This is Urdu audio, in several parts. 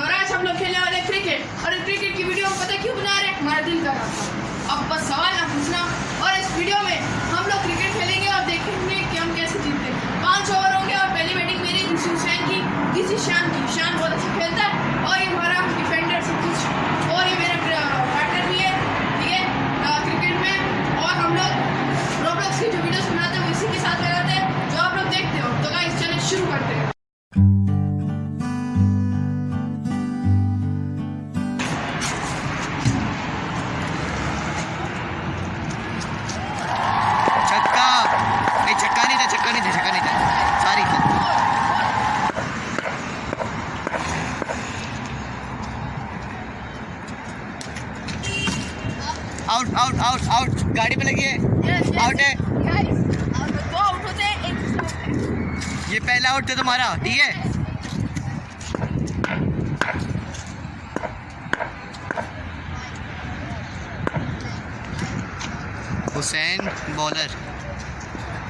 اور آج ہم لوگ کھیلنے والے کرکٹ اور کرکٹ کی ویڈیو ہم پتہ کیوں بنا رہے ہیں ہمارا دل کر رہا تھا اب بس سوال نہ پوچھنا آؤٹ آؤٹ آؤٹ آؤٹ گاڑی پہ لگی ہے آؤٹ ہے یہ پہلا آؤٹ تھا تمہارا ٹھیک ہے Hussain bowler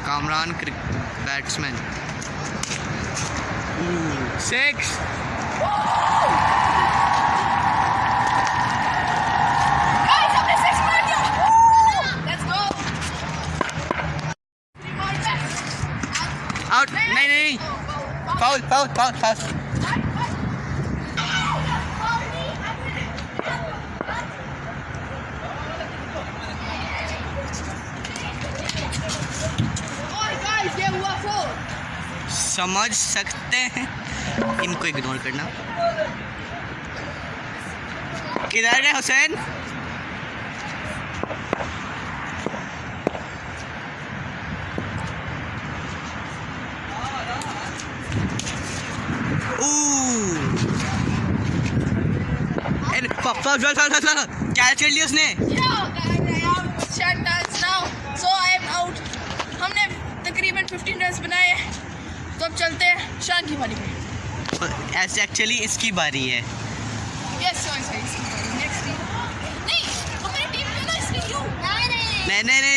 Kamran batsman six Paul, Paul, Paul, سمجھ سکتے ہیں ان کو اگنور کرنا کدھر ہے حسین تو اب چلتے ہیں شان کی باری میں اس کی باری ہے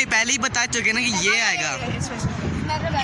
پہلے ہی بتا چکے نا کہ یہ آئے گا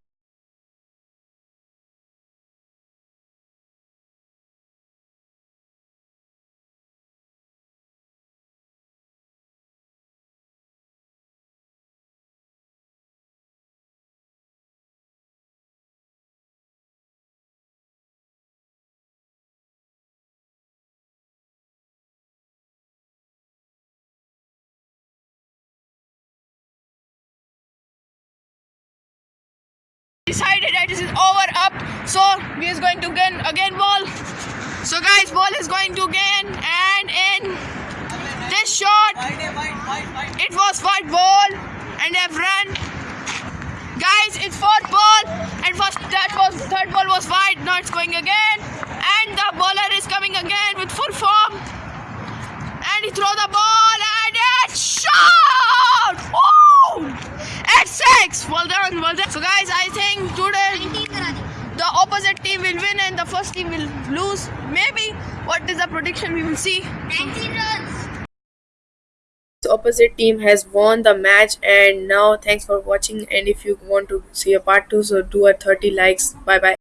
side over opening again and an this short was wide ball and guys ball and ball was we oppose team has won the match and now thanks for watching and if you want to see a part two so do uh thirty likes bye bye